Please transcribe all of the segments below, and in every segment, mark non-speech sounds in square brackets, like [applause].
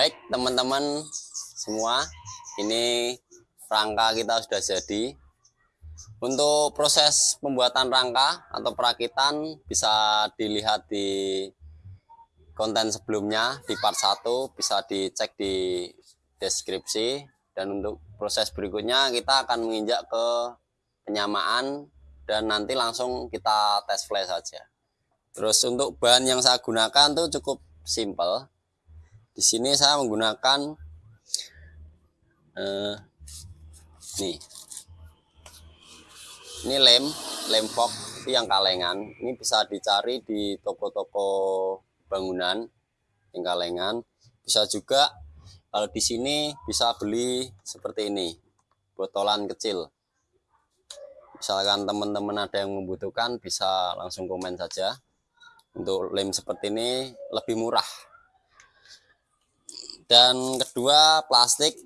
Baik teman-teman semua, ini rangka kita sudah jadi. Untuk proses pembuatan rangka atau perakitan bisa dilihat di konten sebelumnya di part 1 bisa dicek di deskripsi dan untuk proses berikutnya kita akan menginjak ke penyamaan dan nanti langsung kita tes flash saja. Terus untuk bahan yang saya gunakan tuh cukup simple. Di sini saya menggunakan eh, nih. Ini lem lem fog yang kalengan. Ini bisa dicari di toko-toko bangunan yang kalengan. Bisa juga kalau di sini bisa beli seperti ini botolan kecil. Misalkan teman-teman ada yang membutuhkan bisa langsung komen saja. Untuk lem seperti ini lebih murah dan kedua plastik.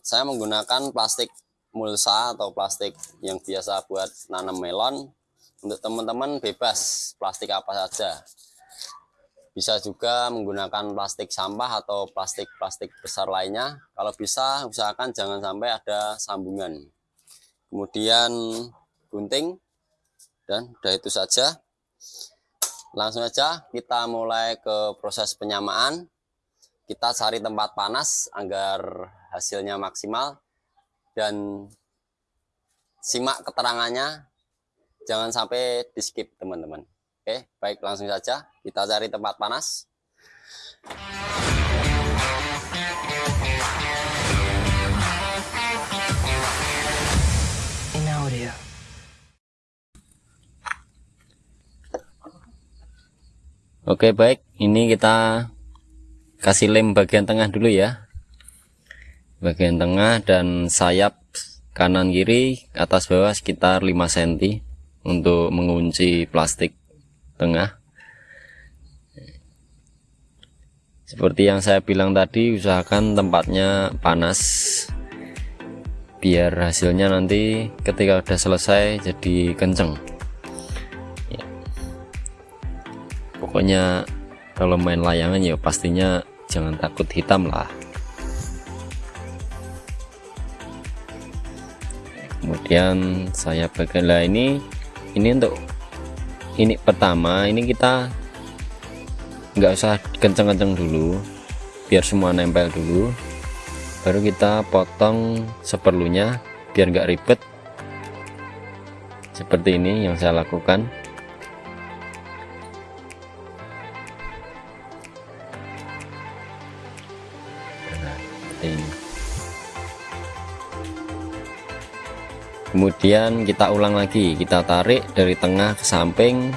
Saya menggunakan plastik mulsa atau plastik yang biasa buat nanam melon. Untuk teman-teman bebas plastik apa saja. Bisa juga menggunakan plastik sampah atau plastik-plastik besar lainnya. Kalau bisa usahakan jangan sampai ada sambungan. Kemudian gunting. Dan udah itu saja. Langsung aja kita mulai ke proses penyamaan kita cari tempat panas agar hasilnya maksimal dan simak keterangannya. Jangan sampai di skip teman-teman. Oke baik langsung saja kita cari tempat panas. Oke baik ini kita kasih lem bagian tengah dulu ya. Bagian tengah dan sayap kanan kiri atas bawah sekitar 5 cm untuk mengunci plastik tengah. Seperti yang saya bilang tadi usahakan tempatnya panas biar hasilnya nanti ketika udah selesai jadi kenceng. Ya. pokoknya kalau main layangan ya pastinya jangan takut hitam lah. Kemudian saya bagian lah ini ini untuk ini pertama ini kita nggak usah kenceng-kenceng dulu biar semua nempel dulu baru kita potong seperlunya biar nggak ribet. Seperti ini yang saya lakukan kemudian kita ulang lagi. Kita tarik dari tengah ke samping.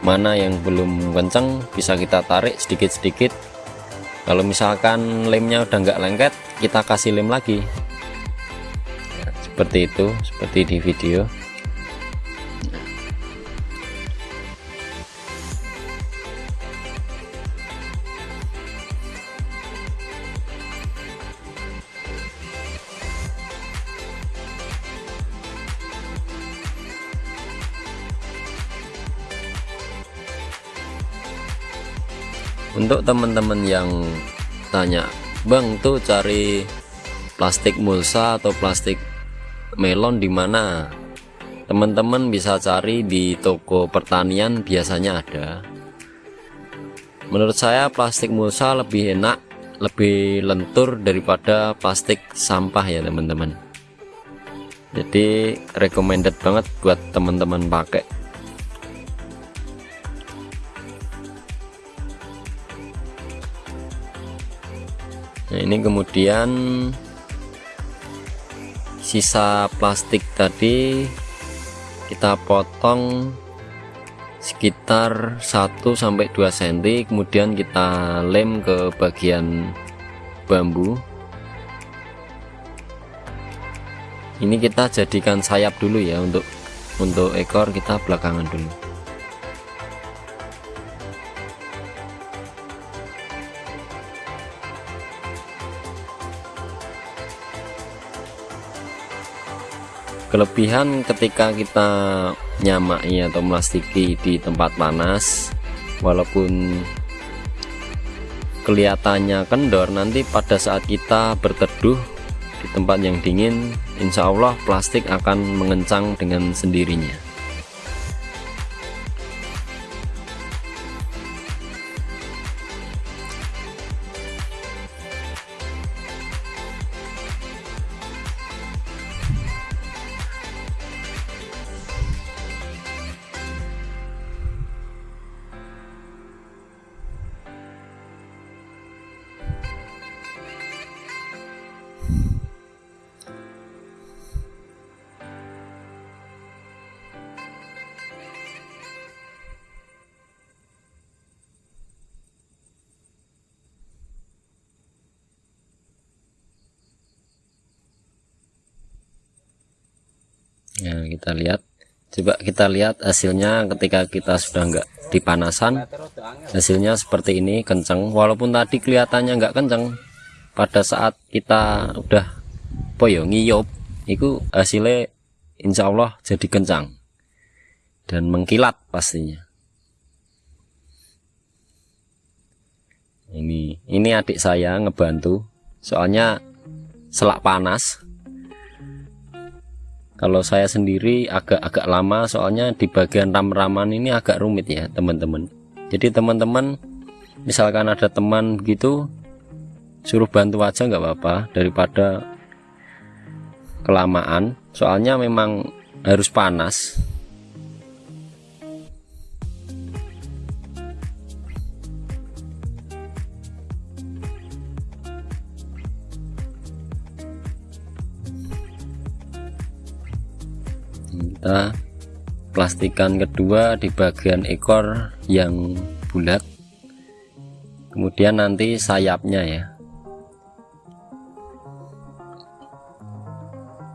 Mana yang belum kenceng bisa kita tarik sedikit-sedikit. Kalau misalkan lemnya udah nggak lengket kita kasih lem lagi. Seperti itu seperti di video untuk teman-teman yang tanya Bang tuh cari plastik mulsa atau plastik melon di mana? Teman-teman bisa cari di toko pertanian biasanya ada. Menurut saya plastik mulsa lebih enak lebih lentur daripada plastik sampah ya teman-teman. Jadi recommended banget buat teman-teman pakai nah ini kemudian sisa plastik tadi kita potong sekitar 1-2 cm kemudian kita lem ke bagian bambu. Ini kita jadikan sayap dulu ya untuk untuk ekor kita belakangan dulu kelebihan ketika kita nyamai atau melastiki di tempat panas walaupun kelihatannya kendor nanti pada saat kita berteduh di tempat yang dingin Insya Allah plastik akan mengencang dengan sendirinya ya kita lihat. Coba kita lihat hasilnya ketika kita sudah enggak dipanasan. Hasilnya seperti ini kenceng. Walaupun tadi kelihatannya enggak kenceng pada saat kita udah poyo ngiyop itu hasilnya insya Allah jadi kencang. Dan mengkilat pastinya. Ini ini adik saya ngebantu. Soalnya selak panas kalau saya sendiri agak-agak lama soalnya di bagian ram-raman ini agak rumit ya teman-teman. Jadi teman-teman misalkan ada teman gitu suruh bantu aja nggak apa-apa daripada kelamaan. Soalnya memang harus panas kita plastikan kedua di bagian ekor yang bulat. Kemudian nanti sayapnya ya.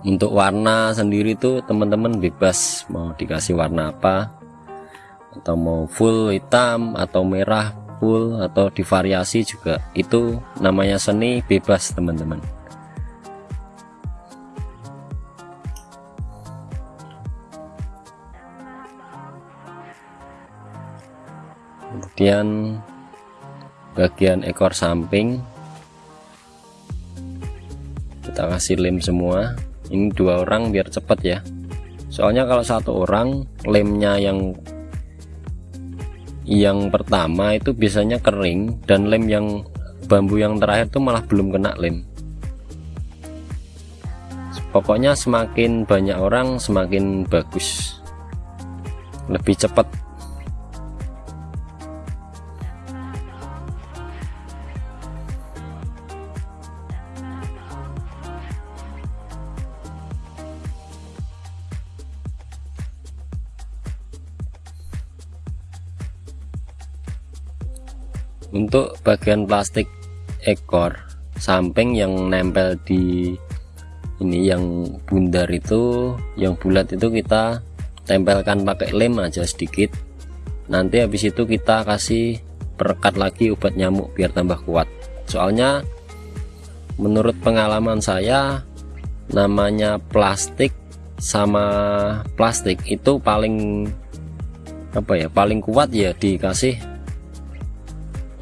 Untuk warna sendiri tuh teman-teman bebas mau dikasih warna apa. Atau mau full hitam atau merah full atau divariasi juga. Itu namanya seni bebas teman-teman kemudian bagian ekor samping. Kita kasih lem semua. Ini dua orang biar cepat ya. Soalnya kalau satu orang lemnya yang yang pertama itu biasanya kering dan lem yang bambu yang terakhir itu malah belum kena lem. Pokoknya semakin banyak orang semakin bagus. Lebih cepat untuk bagian plastik ekor. Samping yang nempel di ini yang bundar itu yang bulat itu kita tempelkan pakai lem aja sedikit. Nanti habis itu kita kasih perekat lagi obat nyamuk biar tambah kuat. Soalnya menurut pengalaman saya namanya plastik sama plastik itu paling apa ya paling kuat ya dikasih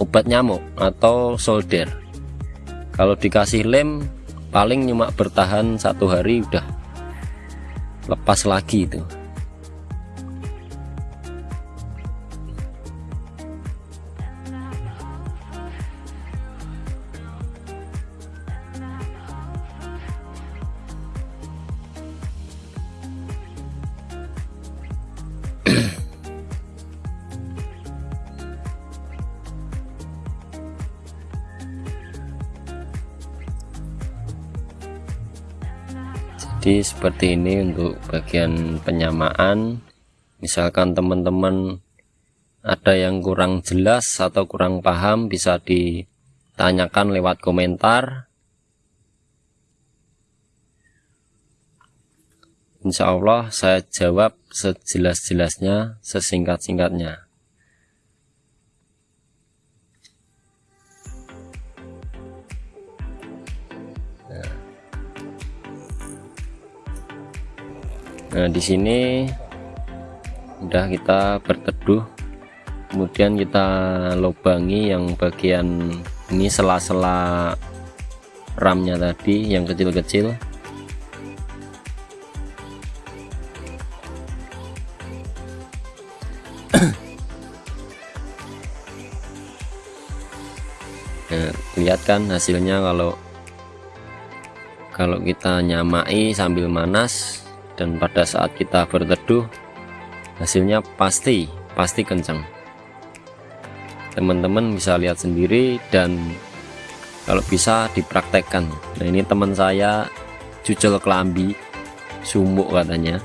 obat nyamuk atau solder. Kalau dikasih lem paling cuma bertahan satu hari udah lepas lagi itu jadi seperti ini untuk bagian penyamaan. Misalkan teman-teman ada yang kurang jelas atau kurang paham bisa ditanyakan lewat komentar. Insya Allah saya jawab sejelas-jelasnya sesingkat-singkatnya Nah, di sini udah kita berteduh. Kemudian kita lubangi yang bagian ini sela-sela ramnya tadi yang kecil-kecil nah, [clears throat] lihat kan hasilnya kalau kalau kita nyamai sambil manas dan pada saat kita berteduh hasilnya pasti pasti kencang teman-teman bisa lihat sendiri dan kalau bisa dipraktekkan. Nah ini teman saya cucel kelambi sumuk katanya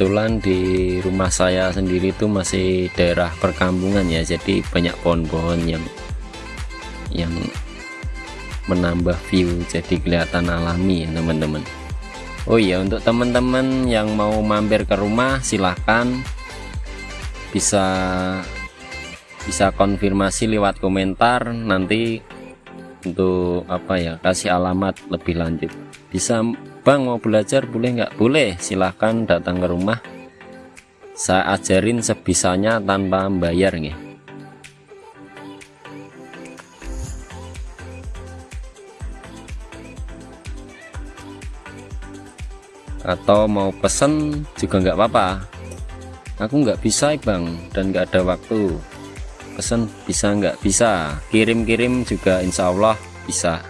kebetulan di rumah saya sendiri itu masih daerah perkampungan ya jadi banyak pohon-pohon yang yang menambah view jadi kelihatan alami ya teman-teman. Oh iya untuk teman-teman yang mau mampir ke rumah silahkan. Bisa bisa konfirmasi lewat komentar nanti untuk apa ya kasih alamat lebih lanjut. Bisa Bang mau belajar boleh nggak? Boleh silahkan datang ke rumah. Saya ajarin sebisanya tanpa membayar nih atau mau pesen juga nggak apa-apa. Aku nggak bisa bang dan nggak ada waktu. Pesen bisa nggak bisa? Kirim-kirim juga insya Allah bisa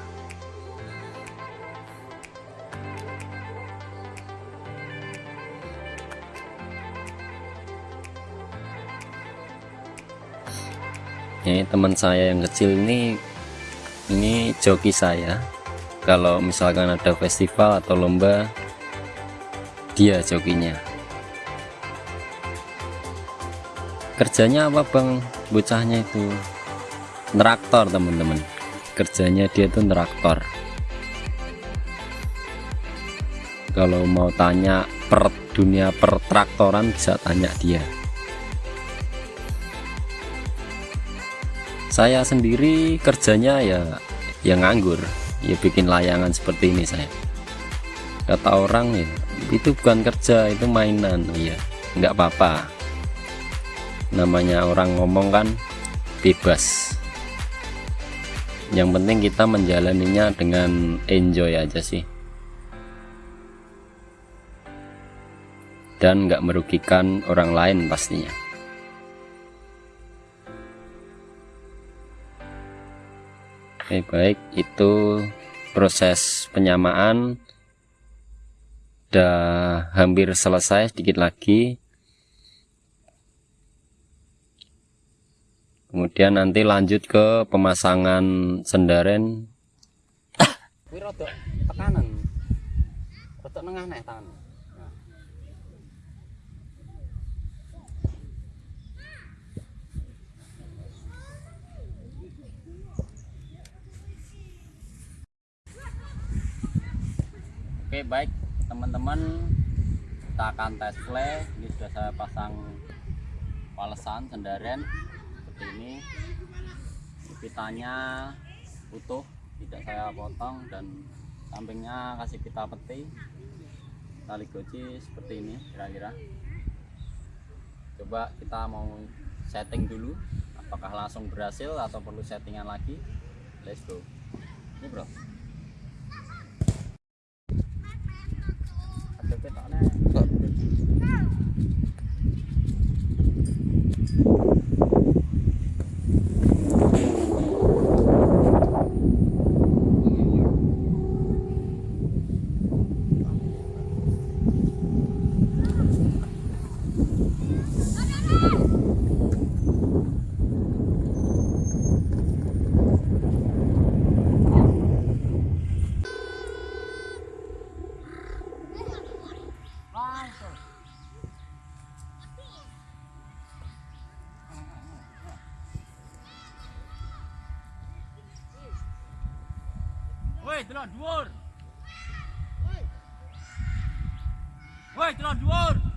teman saya yang kecil ini ini joki saya. Kalau misalkan ada festival atau lomba dia jokinya. Kerjanya apa bang? Bocahnya itu neraktor teman-teman. Kerjanya dia itu neraktor kalau mau tanya per dunia pertraktoran bisa tanya dia saya sendiri kerjanya ya yang nganggur ya bikin layangan seperti ini saya. Kata orang ya itu bukan kerja itu mainan. Ya nggak apa-apa. Namanya orang ngomong kan bebas. Yang penting kita menjalaninya dengan enjoy aja sih. Dan nggak merugikan orang lain pastinya Oke baik. Itu proses penyamaan. Udah hampir selesai sedikit lagi. Kemudian nanti lanjut ke pemasangan sendaren. Tekanan. Nengah tangan Oke baik teman-teman. Kita akan tes play. Ini sudah saya pasang palesan sendaren seperti ini. Pitanya utuh tidak saya potong dan sampingnya kasih pita peti. Tali goci seperti ini kira-kira. Coba kita mau setting dulu apakah langsung berhasil atau perlu settingan lagi? Let's go. Ini bro Cái. Woi, delok dhuwur. Woi, delok dhuwur.